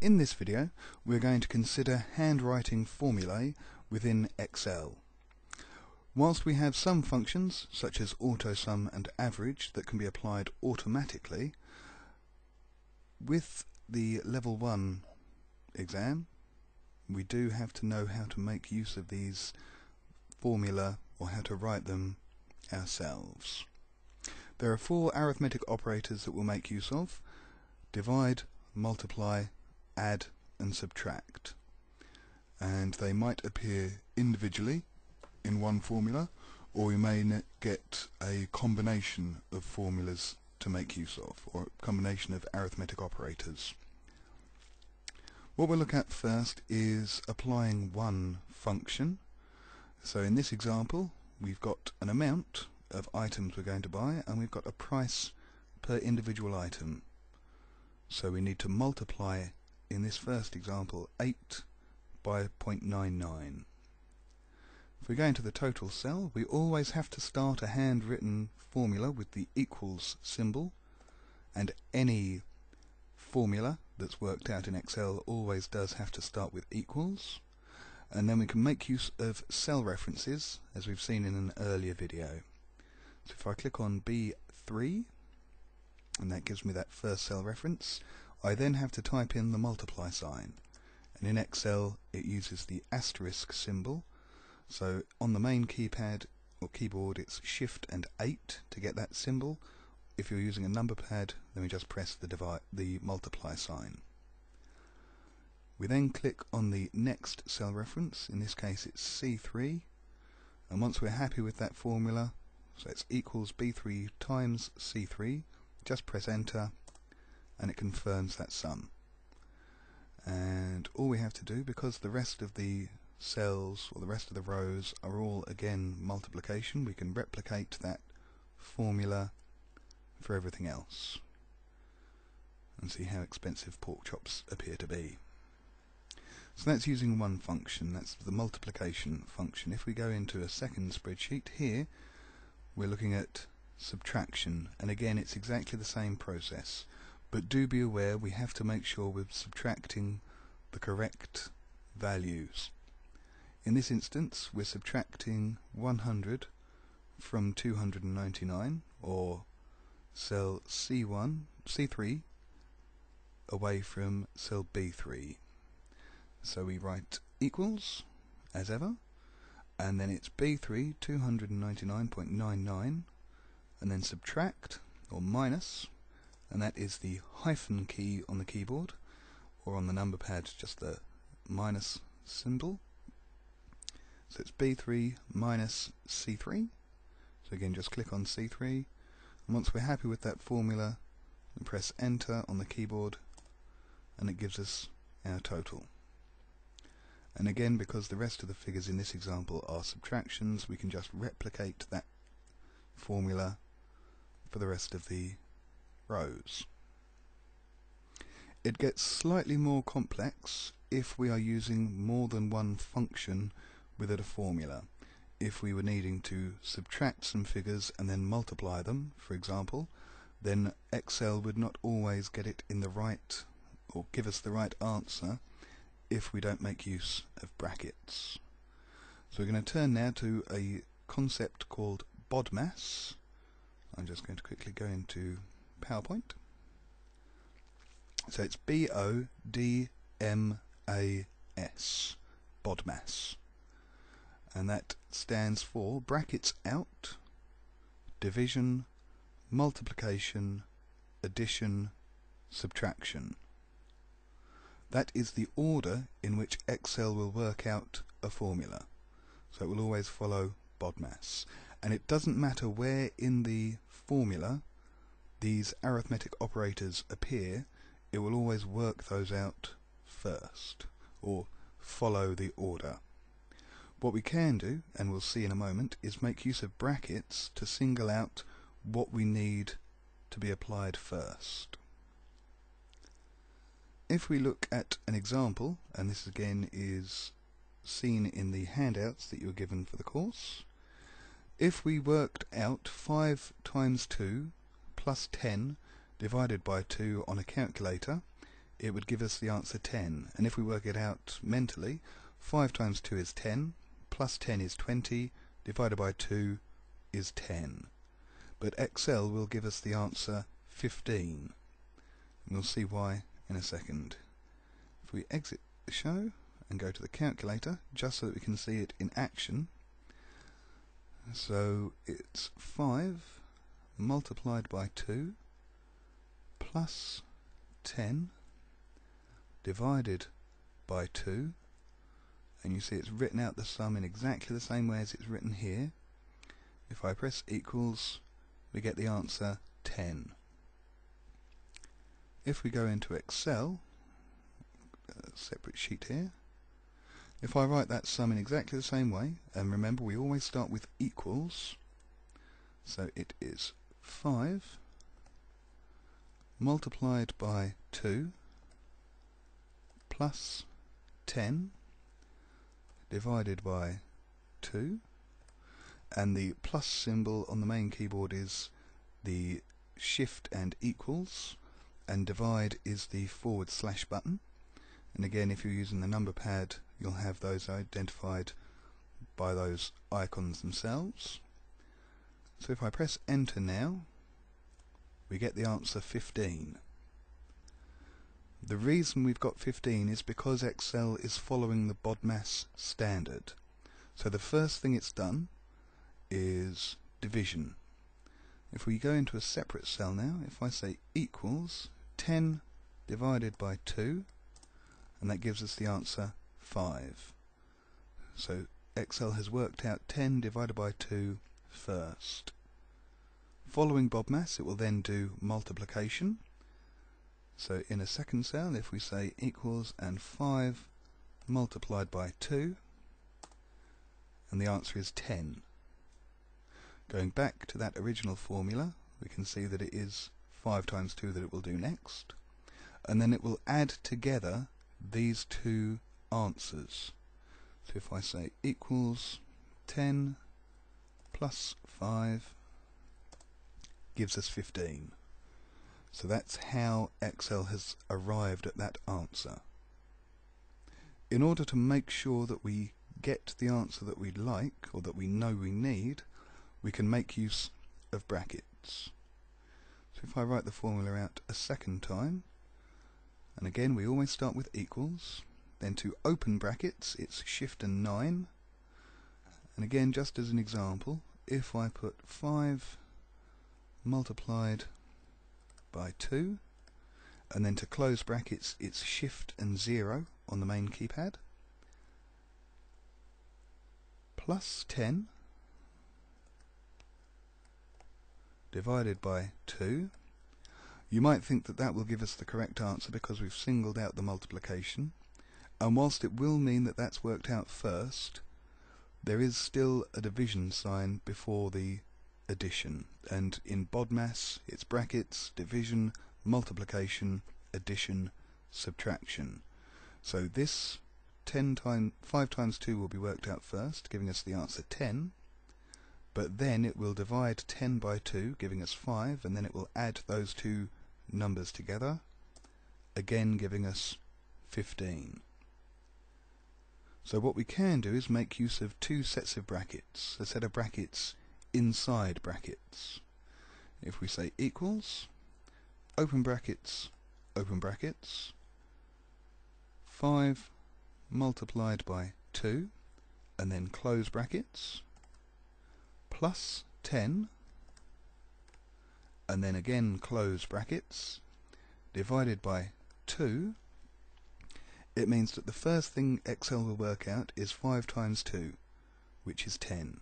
In this video we're going to consider handwriting formulae within Excel. Whilst we have some functions such as AutoSum and average that can be applied automatically, with the level 1 exam we do have to know how to make use of these formula or how to write them ourselves. There are four arithmetic operators that we'll make use of. Divide, multiply, add and subtract. And they might appear individually in one formula or we may get a combination of formulas to make use of or a combination of arithmetic operators. What we'll look at first is applying one function. So in this example we've got an amount of items we're going to buy and we've got a price per individual item. So we need to multiply in this first example 8 by 0.99. If we go into the total cell, we always have to start a handwritten formula with the equals symbol, and any formula that's worked out in Excel always does have to start with equals. And then we can make use of cell references, as we've seen in an earlier video. So if I click on B3, and that gives me that first cell reference, I then have to type in the multiply sign. And in Excel, it uses the asterisk symbol. So on the main keypad or keyboard, it's Shift and 8 to get that symbol. If you're using a number pad, then we just press the, divide, the multiply sign. We then click on the next cell reference, in this case it's C3, and once we're happy with that formula, so it's equals B3 times C3, just press enter and it confirms that sum. And all we have to do, because the rest of the cells or the rest of the rows are all again multiplication, we can replicate that formula for everything else and see how expensive pork chops appear to be. So that's using one function, that's the multiplication function. If we go into a second spreadsheet here, we're looking at subtraction, and again it's exactly the same process. But do be aware we have to make sure we're subtracting the correct values. In this instance we're subtracting 100 from 299 or cell C1, C3 away from cell B3. So we write equals as ever and then it's B3 299.99 and then subtract or minus and that is the hyphen key on the keyboard or on the number pad just the minus symbol. So it's B3 minus C3 so again just click on C3 and once we're happy with that formula press enter on the keyboard and it gives us our total. And again because the rest of the figures in this example are subtractions we can just replicate that formula for the rest of the rows. It gets slightly more complex if we are using more than one function within a formula. If we were needing to subtract some figures and then multiply them, for example, then Excel would not always get it in the right or give us the right answer if we don't make use of brackets. So we're going to turn now to a concept called BODMAS. I'm just going to quickly go into PowerPoint. So it's B-O-D-M-A-S, BODMAS. And that stands for brackets out, division, multiplication, addition, subtraction. That is the order in which Excel will work out a formula. So it will always follow BODMAS. And it doesn't matter where in the formula these arithmetic operators appear, it will always work those out first, or follow the order. What we can do, and we'll see in a moment, is make use of brackets to single out what we need to be applied first. If we look at an example, and this again is seen in the handouts that you were given for the course, if we worked out 5 times 2 plus 10 divided by 2 on a calculator, it would give us the answer 10. And if we work it out mentally, 5 times 2 is 10, plus 10 is 20, divided by 2 is 10. But Excel will give us the answer 15. And we'll see why in a second. If we exit the show and go to the calculator, just so that we can see it in action, so it's 5 multiplied by 2 plus 10 divided by 2 and you see it's written out the sum in exactly the same way as it's written here. If I press equals we get the answer 10. If we go into Excel, separate sheet here, if I write that sum in exactly the same way, and remember we always start with equals, so it is 5 multiplied by 2 plus 10 divided by 2 and the plus symbol on the main keyboard is the shift and equals. And divide is the forward slash button. And again if you're using the number pad you'll have those identified by those icons themselves so if I press enter now we get the answer 15 the reason we've got 15 is because Excel is following the BODMAS standard. So the first thing it's done is division. If we go into a separate cell now if I say equals 10 divided by 2 and that gives us the answer 5. So Excel has worked out 10 divided by 2 first. Following BODMAS it will then do multiplication. So in a second cell if we say equals and 5 multiplied by 2 and the answer is 10. Going back to that original formula we can see that it is 5 times 2 that it will do next and then it will add together these two answers. So if I say equals 10 plus 5 gives us 15. So that's how Excel has arrived at that answer. In order to make sure that we get the answer that we like, or that we know we need, we can make use of brackets. So if I write the formula out a second time, and again we always start with equals, then to open brackets it's shift and 9, and again just as an example, if I put 5 multiplied by 2, and then to close brackets it's shift and 0 on the main keypad, plus 10 divided by 2. You might think that that will give us the correct answer because we've singled out the multiplication. And whilst it will mean that that's worked out first, there is still a division sign before the addition. And in BODMAS, it's brackets, division, multiplication, addition, subtraction. So this 10 times 5 times 2 will be worked out first, giving us the answer 10 but then it will divide 10 by 2 giving us 5 and then it will add those two numbers together again giving us 15 so what we can do is make use of two sets of brackets a set of brackets inside brackets. If we say equals open brackets open brackets 5 multiplied by 2 and then close brackets plus 10 and then again close brackets divided by 2 it means that the first thing Excel will work out is 5 times 2 which is 10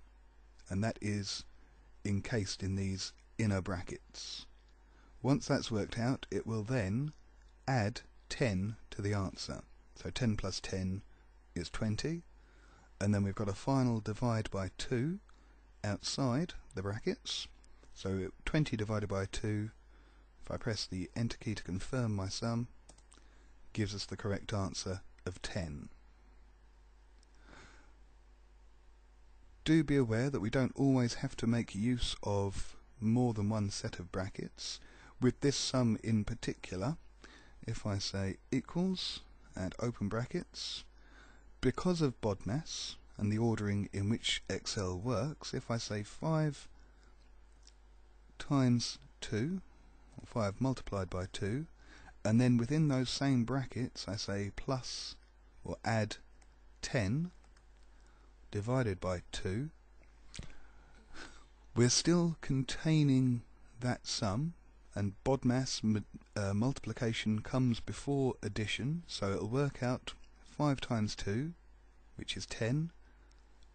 and that is encased in these inner brackets. Once that's worked out it will then add 10 to the answer. So 10 plus 10 is 20 and then we've got a final divide by 2 outside the brackets. So 20 divided by 2, if I press the enter key to confirm my sum, gives us the correct answer of 10. Do be aware that we don't always have to make use of more than one set of brackets. With this sum in particular, if I say equals and open brackets, because of BODMAS and the ordering in which Excel works, if I say 5 times 2, or 5 multiplied by 2, and then within those same brackets I say plus or add 10 divided by 2, we're still containing that sum and BODMAS uh, multiplication comes before addition so it'll work out 5 times 2 which is 10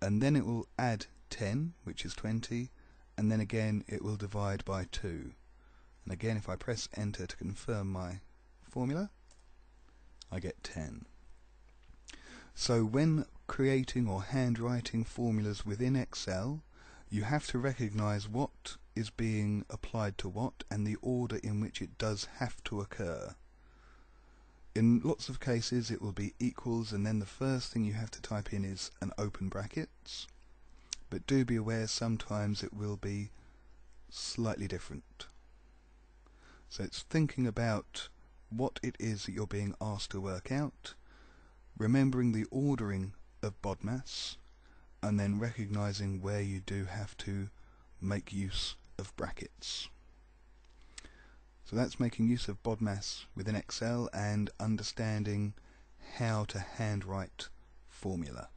and then it will add 10 which is 20 and then again it will divide by 2 and again if I press enter to confirm my formula I get 10 so when creating or handwriting formulas within Excel you have to recognize what is being applied to what and the order in which it does have to occur. In lots of cases it will be equals and then the first thing you have to type in is an open brackets but do be aware sometimes it will be slightly different. So it's thinking about what it is that you're being asked to work out, remembering the ordering of BODMAS and then recognizing where you do have to make use of brackets. So that's making use of BODMAS within Excel and understanding how to handwrite formula.